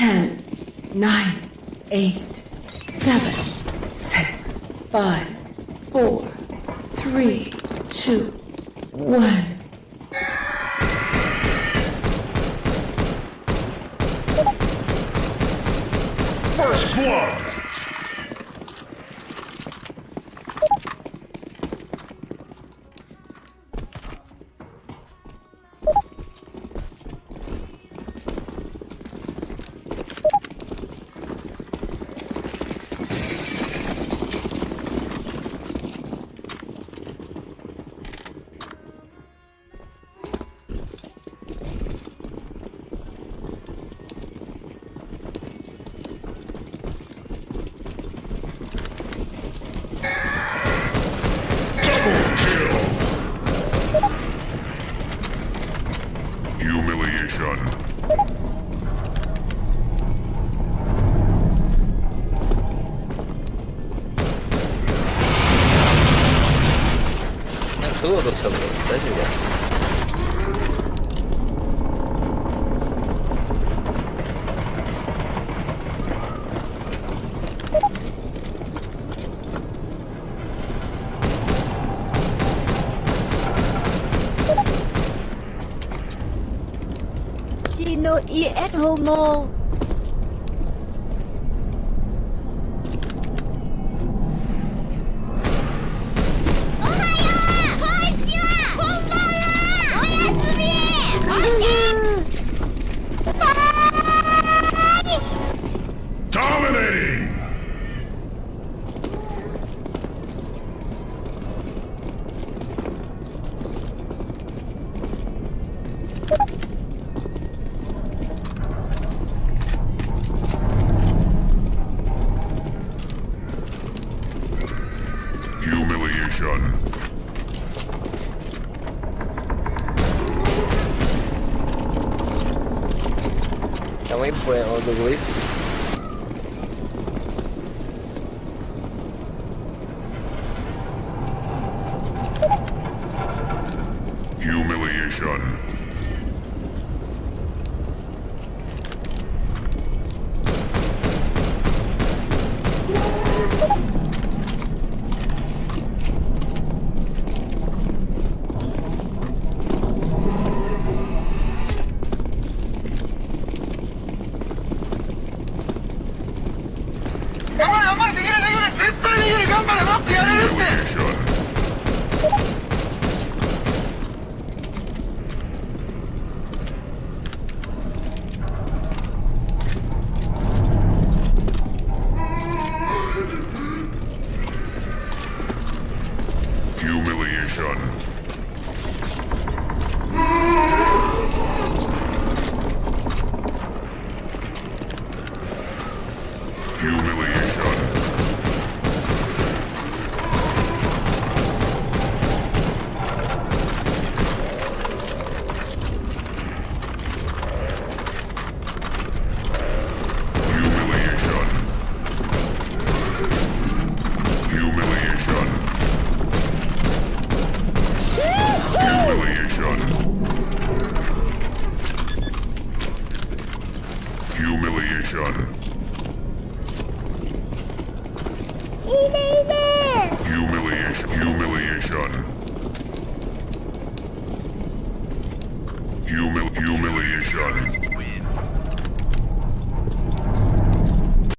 10, 9, 8, 7, 6, 5, 4, 3, 2, 1. First blood! Было за собой, да, Дюля? Tino y et homo way for it o the Luis. Humiliation. 家で頑張れ待ってやれるって humiliation. Humiliation. Humiliation. Humil humiliation.